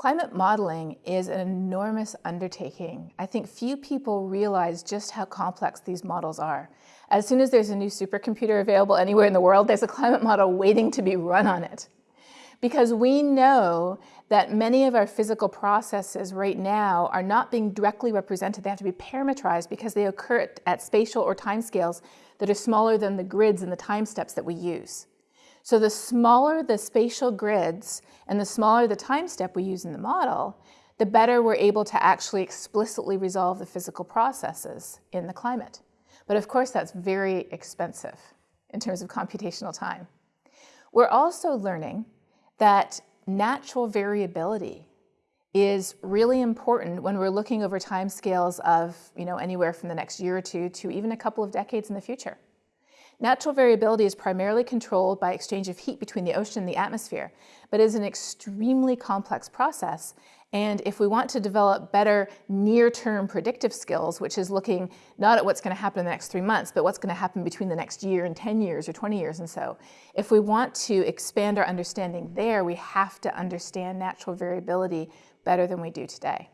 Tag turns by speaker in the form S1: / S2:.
S1: Climate modeling is an enormous undertaking. I think few people realize just how complex these models are. As soon as there's a new supercomputer available anywhere in the world, there's a climate model waiting to be run on it. Because we know that many of our physical processes right now are not being directly represented. They have to be parametrized because they occur at, at spatial or time scales that are smaller than the grids and the time steps that we use. So the smaller the spatial grids and the smaller the time step we use in the model, the better we're able to actually explicitly resolve the physical processes in the climate. But of course, that's very expensive in terms of computational time. We're also learning that natural variability is really important when we're looking over time scales of you know, anywhere from the next year or two to even a couple of decades in the future. Natural variability is primarily controlled by exchange of heat between the ocean and the atmosphere, but is an extremely complex process. And if we want to develop better near-term predictive skills, which is looking not at what's going to happen in the next three months, but what's going to happen between the next year and 10 years or 20 years and so, if we want to expand our understanding there, we have to understand natural variability better than we do today.